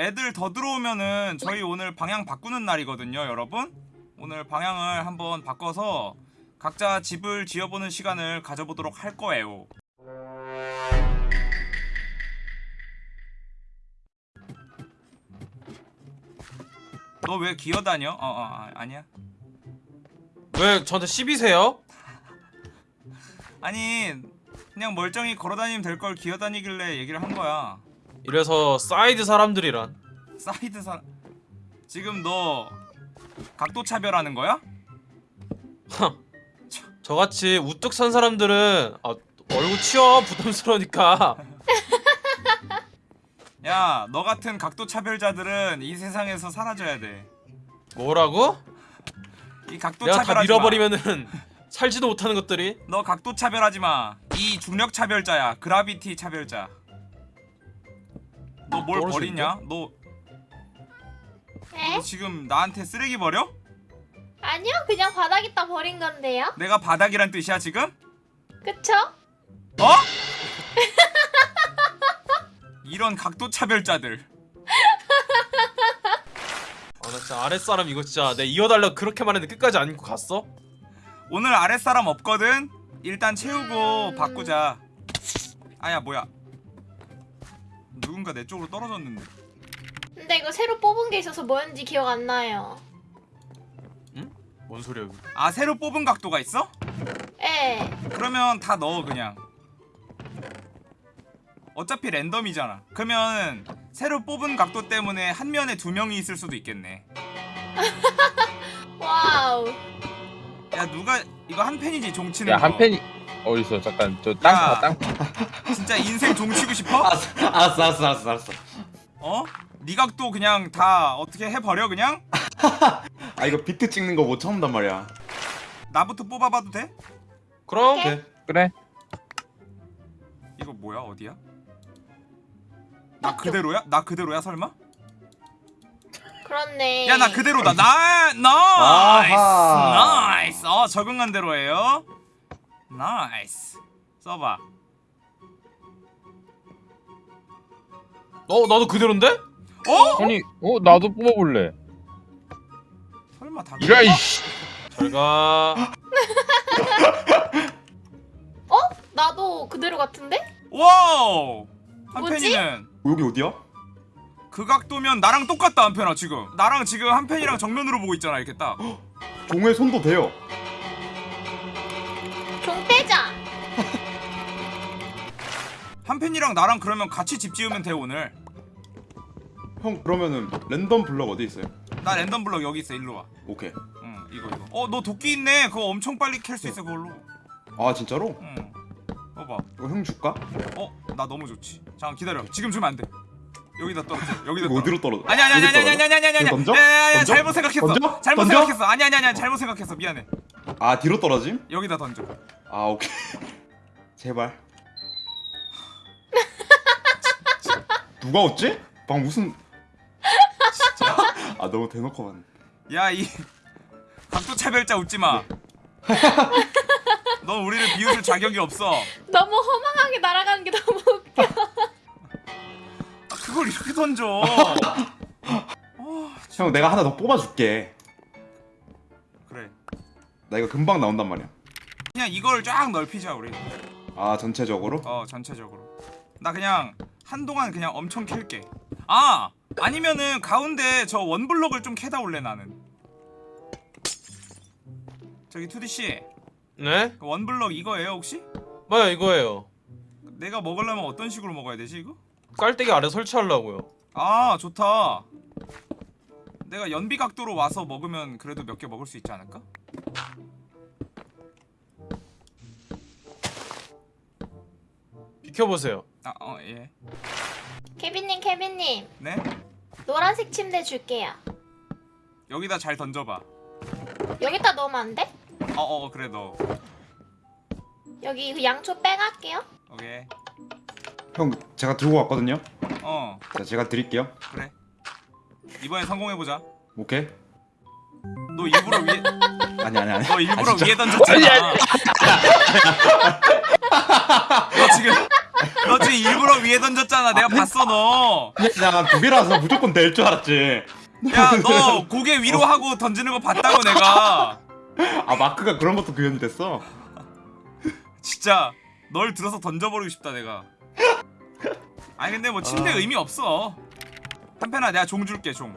애들 더 들어오면은 저희 오늘 방향 바꾸는 날이거든요, 여러분. 오늘 방향을 한번 바꿔서 각자 집을 지어보는 시간을 가져보도록 할 거예요. 너 왜 기어다녀? 어, 어, 아, 아니야. 왜 저한테 시비세요? 아니, 그냥 멀쩡히 걸어다니면 될 걸 기어다니길래 얘기를 한 거야. 이래서 사이드 사람들이란 사이드 사 지금 너 각도 차별하는 거야? 저같이 우뚝 선 사람들은 아, 얼굴 치워 부담스러우니까 야, 너 같은 각도 차별자들은 이 세상에서 사라져야 돼. 뭐라고? 이 각도 내가 다 차별하지 마. 밀어버리면은 살지도 못하는 것들이 너 각도 차별하지 마. 이 중력 차별자야. gravity 차별자. 너 뭘 떨어지는데? 버리냐? 너, 에? 너 지금 나한테 쓰레기 버려? 아니요 그냥 바닥에다 버린 건데요 내가 바닥이란 뜻이야 지금? 그쵸? 어? 이런 각도 차별자들. 아나 진짜 아랫사람 이거 진짜 내 이어달라고 그렇게 말했는데 끝까지 안고 갔어? 오늘 아랫사람 없거든? 일단 채우고 음. 바꾸자. 아야 뭐야? 누군가 내 쪽으로 떨어졌는데. 근데 이거 새로 뽑은 게 있어서 뭐였는지 기억 안 나요. 뭔 소리야 이거 아 새로 뽑은 각도가 있어? 에 그러면 다 넣어 그냥. 어차피 랜덤이잖아. 그러면 새로 뽑은 각도 때문에 한 면에 두 명이 있을 수도 있겠네. wow. 야 누가 이거 한 팬이지 종치는 야 거. 한 팬이 어딨어 잠깐 저땅 야. 파 땅. 진짜 인생 종치고 싶어? 알았어 알았어 알았어 알았어 알았어 어? 네 각도 그냥 다 어떻게 해버려 그냥? 아 이거 비트 찍는 거 못 참는단 말이야 나부터 뽑아봐도 돼? 그럼 오케이. 그래 이거 뭐야 어디야? 나 그대로야? 나 그대로야 설마? 그렇네 야 나 그대로다 나 나이스. 나이스 어 적응한 대로예요 nice 써봐 어 나도 그대로인데? 어? 아니 어 나도 뽑아볼래 설마 다 이라 이씨 잘가 어? 나도 그대로 같은데? wow 뭐지? 한편이는 여기 어디야? 그 각도면 나랑 똑같다 한편아 지금 나랑 지금 한편이랑 정면으로 보고 있잖아 이렇게 딱 종의 손도 돼요 한편이랑 나랑 그러면 같이 집 지으면 돼 오늘 형 그러면은 랜덤 블럭 어디 있어요? 나 랜덤 블럭 여기 있어 일로 오케이 와응 이거 이거 어 너 도끼 있네 그거 엄청 빨리 캘 수 있어 그걸로 아 진짜로? 응 봐봐 이거 형 줄까? 어? 나 너무 좋지 잠깐 기다려 지금 주면 안돼 여기다 떨어져 여기다 떨어져 어디로 떨어져? 아니 아니 아니 아니 아니 아니 아니 아니 아니 던져? 던져? 잘못 생각했어 던져? 잘못 던져? 생각했어 아니 아니 아니 잘못 생각했어 미안해 아 뒤로 떨어짐? 여기다 던져 아 오케이 제발 누가 웃지? 방 무슨 진짜? 아 너무 대놓고 봤네. 야이 각도 차별자 웃지마. 넌 우리를 비웃을 자격이 없어. 너무 허망하게 날아가는 게 너무 웃겨. 아, 그걸 이렇게 던져. 어, 형 내가 하나 더 뽑아줄게. 그래. 나 이거 금방 나온단 말이야. 그냥 이걸 쫙 넓히자 우리. 아 전체적으로? 어 전체적으로 나 그냥 한동안 그냥 엄청 캘게 아 아니면은 가운데 저 원블럭을 좀 캐다 올래 나는 저기 투디씨 네? 그 원블럭 이거예요 혹시? 맞아 이거예요 내가 먹으려면 어떤 식으로 먹어야 되지 이거? 깔때기 아래 설치하려고요 아 좋다 내가 연비 각도로 와서 먹으면 그래도 몇 개 먹을 수 있지 않을까? 비켜보세요 아 어 예. 케빈님 케빈님. 네? 노란색 침대 줄게요. 여기다 잘 던져봐. 여기다 넣으면 안 돼? 어 어 그래 너 여기 그 양초 빼갈게요. 오케이. 형 제가 들고 왔거든요? 어. 자 제가 드릴게요. 그래. 이번엔 성공해보자. 오케이. 너 일부러 위에 아니 아니 아니. 너 일부러 진짜? 위에 던졌잖아. 너 지금 너 지금 일부러 위에 던졌잖아. 내가 봤어 너. 그냥 두 개라서 무조건 될 줄 알았지. 야 너 고개 위로 하고 던지는 거 봤다고 내가. 아 마크가 그런 것도 구현이 됐어. 진짜 널 들어서 던져버리고 싶다 내가. 아니 근데 뭐 침대 아. 의미 없어. 한편아 내가 종 줄게 종.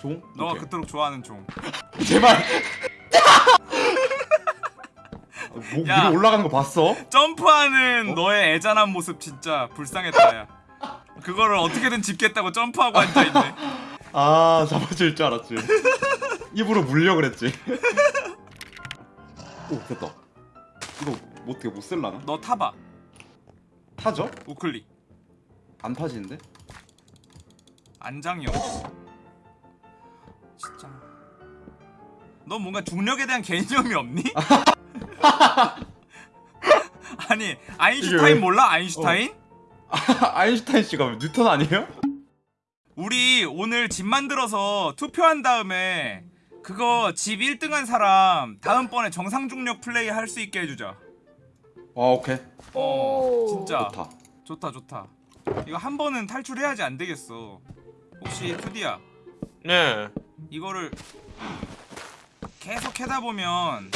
종? 너가 오케이. 그토록 좋아하는 종. 제발. 목 야. 위로 올라가는 거 봤어? 점프하는 어? 너의 애잔한 모습 진짜 불쌍했다 야. 그거를 어떻게든 짚겠다고 점프하고 앉아있네. 아 잡아줄 줄 알았지. 입으로 물려 그랬지. 오 됐다. 이거 뭐 어떻게 못 쓸라나? 너 타봐. 타죠? 우클릭. 안 타지는데? 안장이 없어. 진짜. 너 뭔가 중력에 대한 개념이 없니? 아니 아인슈타인 이게 왜- 몰라 아인슈타인? 아인슈타인 씨가 뉴턴 아니에요? 우리 오늘 집 만들어서 투표한 다음에 그거 집 1등한 사람 다음번에 정상 중력 플레이 할 수 있게 해주자. 아 오케이 어 오. 진짜 좋다. 좋다 좋다. 이거 한 번은 탈출해야지 안 되겠어. 혹시 투디야 네. 이거를 계속 해다 보면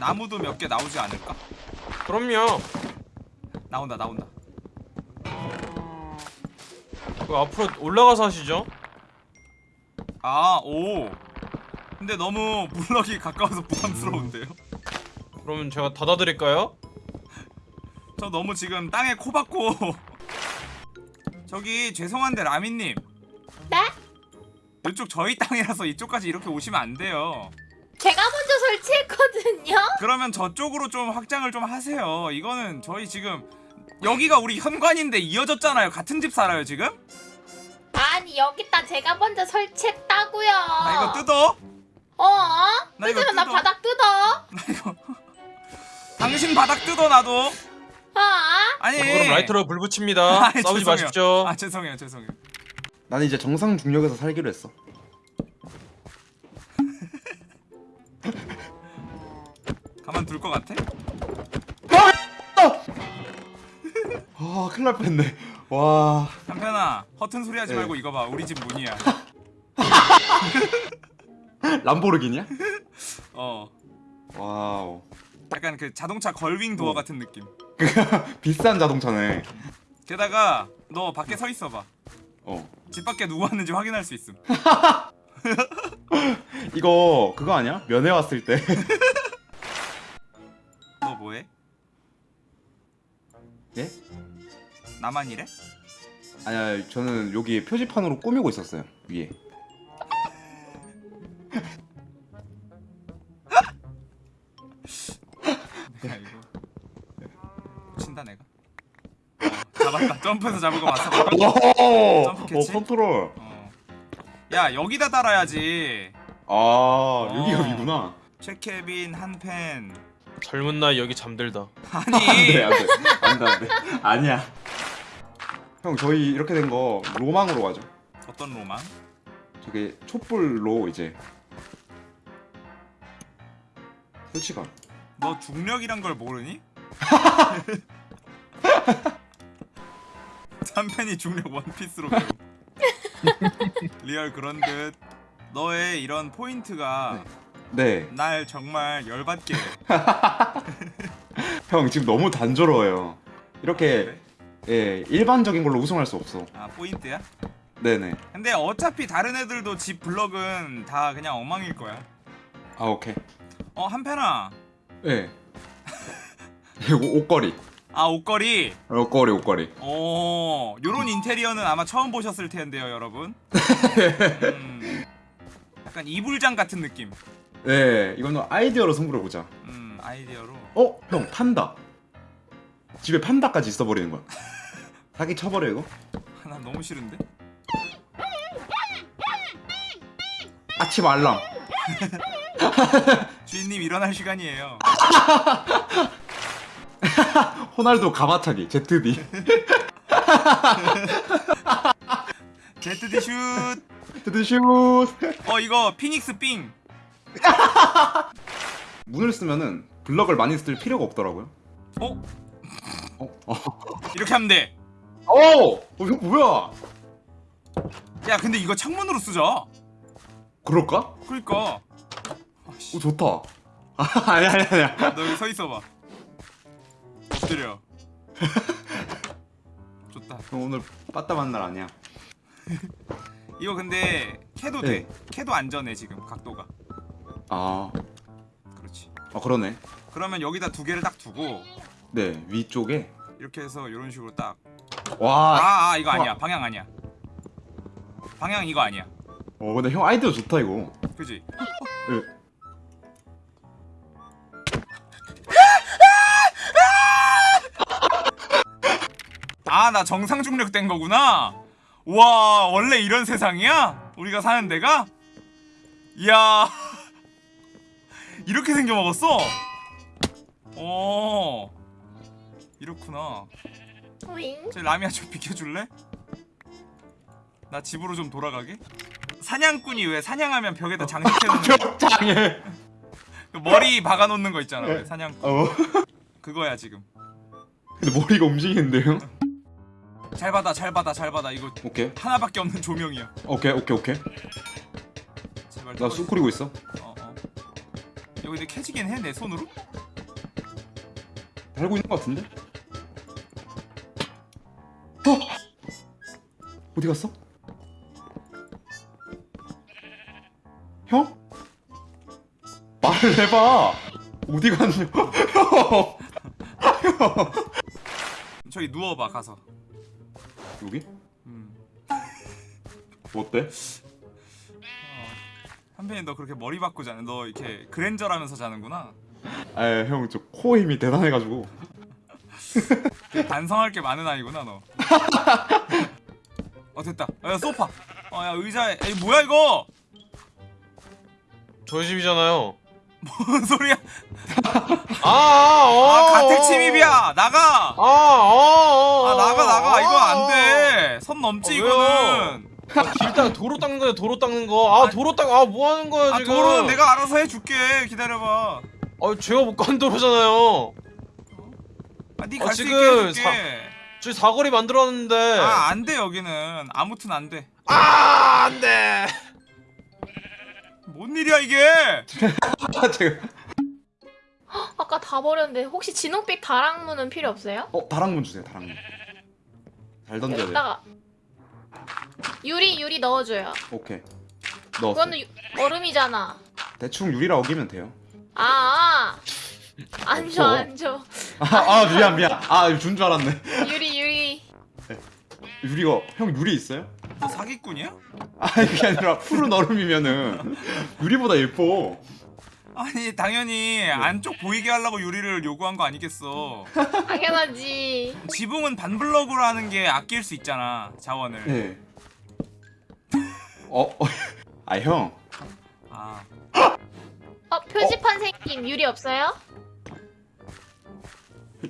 나무도 몇 개 나오지 않을까? 그럼요. 나온다 나온다. 그 앞으로 올라가서 하시죠. 아 오. 근데 너무 블럭이 가까워서 부담스러운데요? 그러면 제가 닫아드릴까요? 저 너무 지금 땅에 코 박고 저기 죄송한데 라미님 네? 이쪽 저희 땅이라서 이쪽까지 이렇게 오시면 안 돼요 제가 먼저 설치했거든요. 그러면 저쪽으로 좀 확장을 좀 하세요 이거는 저희 지금 여기가 우리 현관인데 이어졌잖아요 같은 집 살아요 지금? 아니 여기다 제가 먼저 설치했다고요. 나 이거 뜯어? 어? 나 뜯으면 나 뜯어. 바닥 뜯어. 나 이거 당신 바닥 뜯어 나도 어? 아니 그럼 라이터로 불 붙입니다. 아이, 싸우지 죄송해요. 마십시오. 아 죄송해요 죄송해요 나는 이제 정상 중력에서 살기로 했어. 가만 둘 것 같아? 아 큰일 날 뻔했네. 와 한편아 허튼 소리 하지 네. 말고 이거 봐 우리 집 문이야 람보르기니야? 어 wow 약간 그 자동차 gull-wing door 같은 느낌 비싼 자동차네. 게다가 너 밖에 서 있어봐 어집 밖에 누구 왔는지 확인할 수 있음 이거 그거 아니야? 면회 왔을 때. 나만 이래? 아니야 저는 여기 표지판으로 꾸미고 있었어요 위에. 내가 이거 친다 내가 어, 잡았다 점프해서 잡은 거? 오, 점프 캐치? 어 컨트롤. 어. 야 여기다 달아야지 아 여기가 어. 위구나. 최케빈 한펜 젊은 나이 여기 잠들다. 아니 안돼 안돼 안돼 안돼 아니야. 형 저희 이렇게 된 거 로망으로 가죠. 어떤 로망? 저게 촛불로 이제 설치가. 너 중력이란 걸 모르니? 한펜이 중력 원피스로 배우 리얼 그런 듯 너의 이런 포인트가 네. 날 정말 열받게 해. 형 지금 너무 단조로워요. 이렇게 그래? 예 일반적인 걸로 우승할 수 없어. 아 포인트야? 네네. 근데 어차피 다른 애들도 집 블럭은 다 그냥 엉망일 거야 아 오케이. 어 한펜아 예. 이거 옷걸이. 아 옷걸이 옷걸이 옷걸이. 어 요런 인테리어는 아마 처음 보셨을 텐데요 여러분 음, 약간 이불장 같은 느낌 네 이거는 아이디어로 승부를 보자. 음 아이디어로 어? 형 판다. 집에 판다까지 있어 버리는 거야. 사기 쳐버려 이거. 나 너무 싫은데? 아침 알람. 주인님 일어날 시간이에요 호날두 가마차기 ZD. ZD 슛! ZD 슛. 어 이거 피닉스 삥! 문을 쓰면은 블럭을 많이 쓸 필요가 없더라고요. 어? 어? 이렇게 하면 돼. 어! 어 이거 뭐야? 야 근데 이거 창문으로 쓰자. 그럴까? 그러니까 오 좋다. 아, 아니 아니 아니야. 너 여기 서 있어봐. 엎드려. 좋다. 형 오늘 빠따만 날 아니야. 이거 근데 캐도 돼. 캐도 안전해 지금 각도가. 아, 그렇지. 아 그러네. 그러면 여기다 두 개를 딱 두고 네 위쪽에 이렇게 해서 이런 식으로 딱. 와. 아, 아 이거 아니야. 방향 아니야. 방향 이거 아니야. 어 근데 형 아이디어 좋다 이거. 그지? 예. 아나 정상 중력 된 거구나. 와 원래 이런 세상이야? 우리가 사는 데가? 이야 이렇게 생겨 먹었어? 어 이렇구나. 오잉? 저 라미야 좀 비켜줄래? 나 집으로 좀 돌아가게. 사냥꾼이 왜 사냥하면 벽에다 장식해놓는 거? 장애. 그 머리 박아놓는 거 있잖아. 왜 사냥꾼 어. 그거야 지금. 근데 머리가 움직이는데요? 잘 받아 잘 받아 잘 받아 이거 오케이. 하나밖에 없는 조명이야. 오케이 오케이 오케이. 제발. 나떠쑥 뿌리고 있어. 어, 어. 여기 근데 캐지긴 해 내 손으로? 달고 있는 것 같은데? 어디 갔어? 형? 말을 해봐. 어디 갔냐? 형. 저기 누워봐 가서. 여기? 음. 뭐 어때? 어. 한편이 너 그렇게 머리 박고 자는 너 이렇게 그랜저라면서 자는구나. 아, 형, 저 코 힘이 대단해가지고. 반성할 게 많은 아이구나 너. 어 됐다. 야 소파. 어야 의자에. 에이 뭐야 이거? 저희 집이잖아요. 뭔 소리야? 아, 아, 어, 아 가택 어. 침입이야. 나가. 아, 어, 아 어, 나가 나가 아, 이거 안 돼. 선 넘지 아, 이거는. 아, 길다 도로 닦는 거야 도로 닦는 거. 아 아니, 도로 닦아 뭐 하는 거야 아 지금? 도로는 내가 알아서 해줄게. 기다려봐. 아 제가 못 간 도로잖아요. 아, 네 어, 갈수 있게 해줄게. 사- 저희 사거리 만들었는데. 아, 안 돼, 여기는. 아무튼 안 돼. 아, 안 돼. 뭔 일이야, 이게? 아, 제가. 아까 다 버렸는데 혹시 진홍빛 다락문은 필요 없어요? 어, 다락문 주세요, 다락문. 잘 던져야 돼. 여기다가 유리 유리 넣어줘요. 오케이. 넣었어. 그거는 유- 얼음이잖아. 대충 유리라 어기면 돼요. 아, 아. 안 줘, 없어. 안 줘. 아, 아 미안, 미안. 아, 준 줄 알았네. 유리 유리. 유리가, 형 유리 있어요? 너 사기꾼이야? 아, 그게 아니라 푸른 얼음이면은 유리보다 예뻐. 아니, 당연히 안쪽 보이게 하려고 유리를 요구한 거 아니겠어. 당연하지. 지붕은 반블럭으로 하는 게 아낄 수 있잖아, 자원을. 네. 어, 어. 아, 형. 아, 어 표지판 생김 유리 없어요?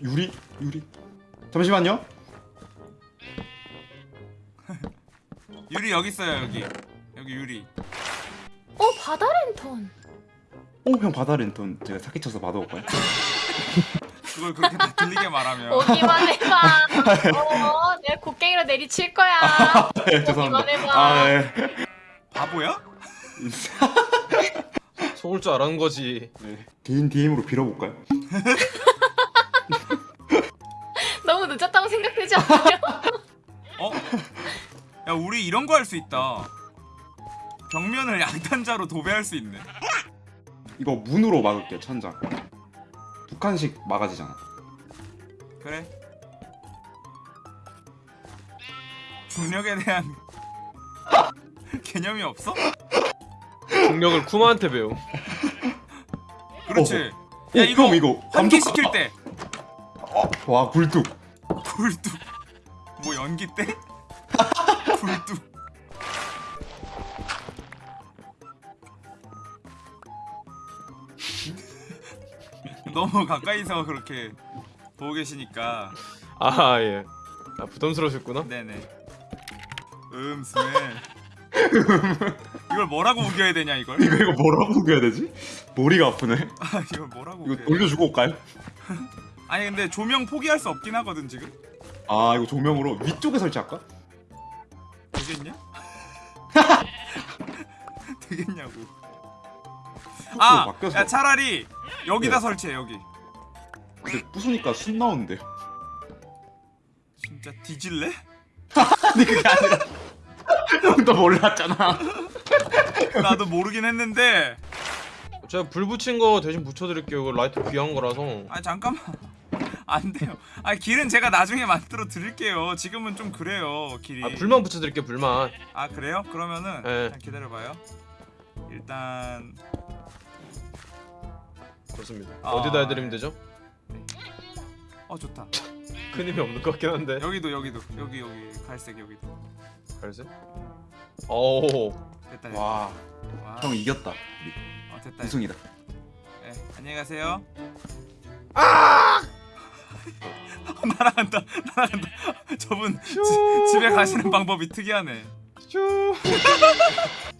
유리, 유리. 잠시만요. 유리 여기 있어요, 여기. 여기 유리. 어 바다 랜턴. 어, 형 바다 랜턴 제가 사기 쳐서 받아올까요? 그걸 그렇게 다 들리게 말하면. 오기만 해봐. 어 내가 곡괭이로 내리칠 거야. 네, 오기만 해봐. 아, 네. 바보야? 속을 줄 알았는 거지. 네. 개인 DM으로 빌어볼까요? 너무 늦었다고 생각되지 않아요? 어? 야, 우리 이런 거 할 수 있다. 벽면을 양탄자로 도배할 수 있네. 이거 문으로 막을게요, 천장. 두 칸씩 막아지잖아. 그래. 중력에 대한 개념이 없어? 중력을 쿠마한테 배움. 그렇지. 오, 야 이거 형 이거 환기시킬 때 와, 굴뚝. 굴뚝. 뭐 연기 때? 굴뚝. 너무 가까이서 그렇게 보고 계시니까 아 예. 아 부담스러우셨구나. 네네. 음 스멜. 이걸 뭐라고 우겨야 되냐 이걸? 이거 이거 뭐라고 우겨야 되지? 머리가 아프네. 아 이걸 뭐라고 이거? 돌려주고 올까요? 아니 근데 조명 포기할 수 없긴 하거든 지금. 아 이거 조명으로 위쪽에 설치할까? 되겠냐고. 아, 아, 바뀌어서 야 차라리 여기다 네. 설치해 여기. 근데 부수니까 순 나오는데요. 진짜 뒤질래? 근데 그게 아니라 형도 몰랐잖아. 나도 모르긴 했는데. 제가 불 붙인 거 대신 붙여드릴게요. 이거 라이트 귀한 거라서. 아 잠깐만. 안 돼요. 아 길은 제가 나중에 만들어 드릴게요. 지금은 좀 그래요 길이. 아 불만 붙여드릴게요. 불만. 아 그래요? 그러면은 네. 기다려봐요. 일단 좋습니다. 아. 어디다 해드리면 되죠? 어 좋다. 큰 힘이 없는 것 같긴 한데. 여기도 여기도 여기 여기 갈색 여기도 갈색? 오. 됐다 됐다. 와, 와. 형 이겼다. 우리 어, 됐다. 우승이다. 네, 안녕히 가세요. 아! 날아간다. 날아간다. 저분 지, 집에 가시는 방법이 특이하네. 슈.